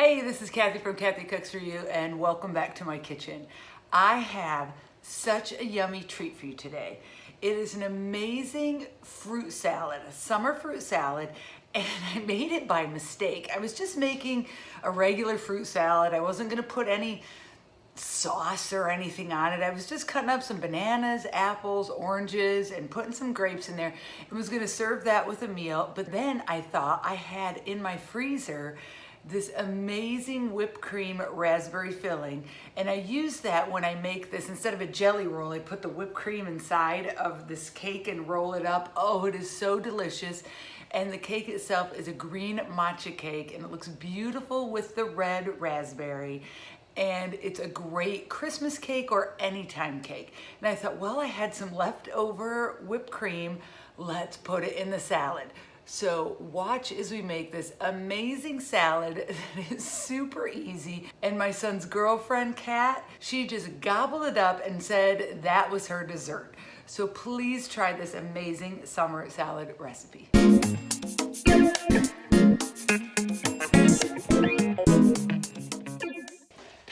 Hey, this is Kathy from Kathy Cooks For You and welcome back to my kitchen. I have such a yummy treat for you today. It is an amazing fruit salad, a summer fruit salad, and I made it by mistake. I was just making a regular fruit salad. I wasn't gonna put any sauce or anything on it. I was just cutting up some bananas, apples, oranges, and putting some grapes in there. I was gonna serve that with a meal, but then I thought I had in my freezer this amazing whipped cream raspberry filling. And I use that when I make this, instead of a jelly roll, I put the whipped cream inside of this cake and roll it up. Oh, it is so delicious. And the cake itself is a green matcha cake and it looks beautiful with the red raspberry and it's a great Christmas cake or anytime cake. And I thought, well, I had some leftover whipped cream, let's put it in the salad. So watch as we make this amazing salad that is super easy. And my son's girlfriend, Kat, she just gobbled it up and said that was her dessert. So please try this amazing summer salad recipe.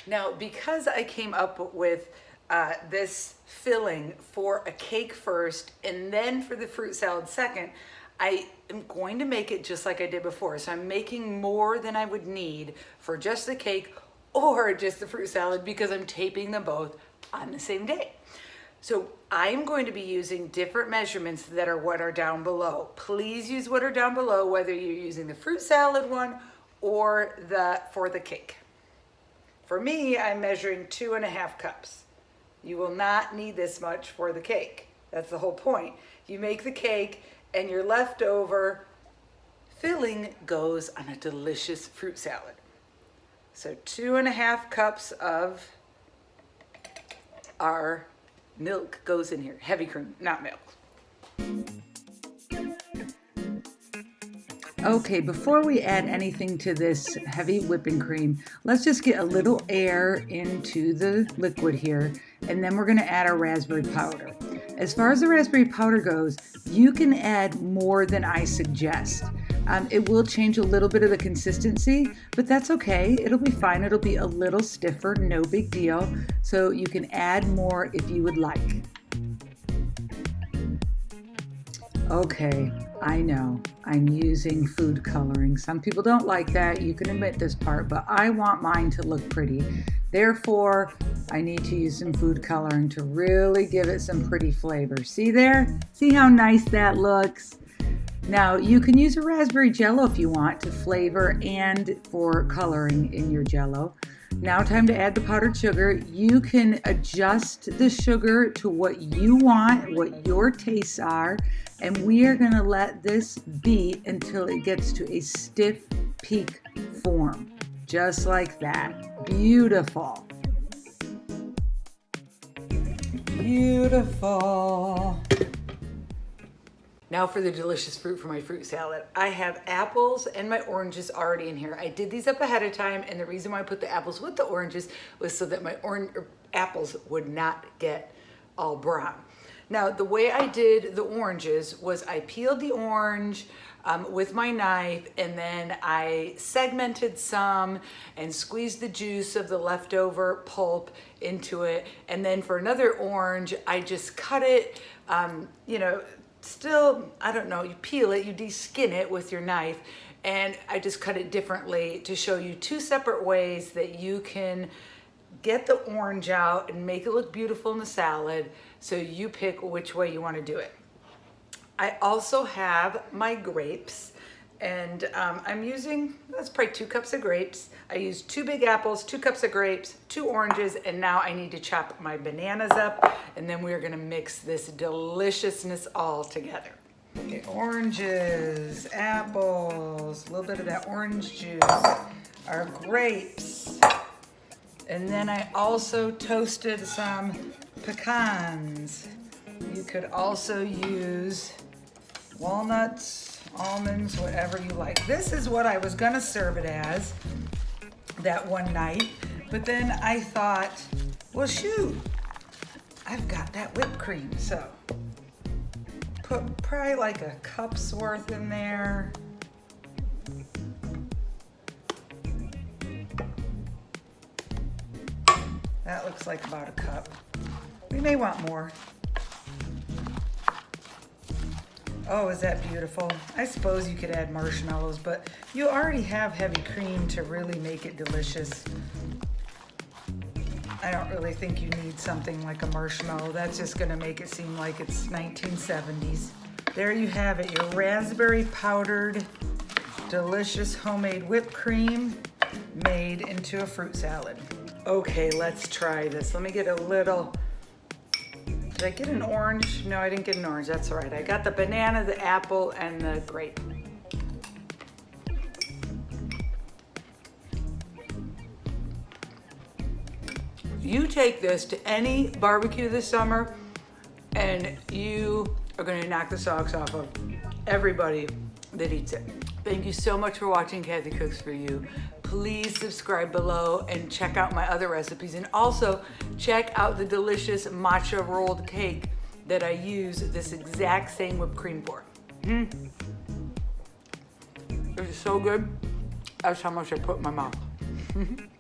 Now, because I came up with uh, this filling for a cake first and then for the fruit salad second, I am going to make it just like I did before. So I'm making more than I would need for just the cake or just the fruit salad because I'm taping them both on the same day. So I'm going to be using different measurements that are what are down below. Please use what are down below, whether you're using the fruit salad one or the for the cake. For me, I'm measuring two and a half cups. You will not need this much for the cake. That's the whole point. You make the cake and your leftover filling goes on a delicious fruit salad. So two and a half cups of our milk goes in here. Heavy cream, not milk. Okay, before we add anything to this heavy whipping cream, let's just get a little air into the liquid here, and then we're gonna add our raspberry powder. As far as the raspberry powder goes, you can add more than I suggest. Um, it will change a little bit of the consistency, but that's okay. It'll be fine. It'll be a little stiffer, no big deal. So you can add more if you would like. Okay, I know I'm using food coloring. Some people don't like that. You can admit this part, but I want mine to look pretty. Therefore, I need to use some food coloring to really give it some pretty flavor. See there? See how nice that looks? Now, you can use a raspberry jello if you want to flavor and for coloring in your jello. Now time to add the powdered sugar. You can adjust the sugar to what you want, what your tastes are, and we are gonna let this beat until it gets to a stiff peak form, just like that. Beautiful. Beautiful. Now for the delicious fruit for my fruit salad. I have apples and my oranges already in here. I did these up ahead of time and the reason why I put the apples with the oranges was so that my orange er, apples would not get all brown. Now the way I did the oranges was I peeled the orange um, with my knife and then I segmented some and squeezed the juice of the leftover pulp into it. And then for another orange, I just cut it, um, you know, still, I don't know, you peel it, you de-skin it with your knife, and I just cut it differently to show you two separate ways that you can get the orange out and make it look beautiful in the salad so you pick which way you want to do it. I also have my grapes and um, I'm using, that's probably two cups of grapes. I used two big apples, two cups of grapes, two oranges, and now I need to chop my bananas up, and then we're gonna mix this deliciousness all together. Okay, oranges, apples, a little bit of that orange juice, our grapes, and then I also toasted some pecans. You could also use walnuts, almonds, whatever you like. This is what I was gonna serve it as that one night, but then I thought, well shoot, I've got that whipped cream, so put probably like a cup's worth in there. That looks like about a cup. We may want more. Oh, is that beautiful? I suppose you could add marshmallows, but you already have heavy cream to really make it delicious. I don't really think you need something like a marshmallow. That's just gonna make it seem like it's 1970s. There you have it, your raspberry powdered, delicious homemade whipped cream made into a fruit salad. Okay, let's try this. Let me get a little, did I get an orange? No, I didn't get an orange, that's all right. I got the banana, the apple, and the grape. You take this to any barbecue this summer and you are gonna knock the socks off of everybody that eats it. Thank you so much for watching Kathy Cooks For You. Please subscribe below and check out my other recipes. And also check out the delicious matcha rolled cake that I use this exact same whipped cream for. Mm. It's so good. That's how much I put in my mouth.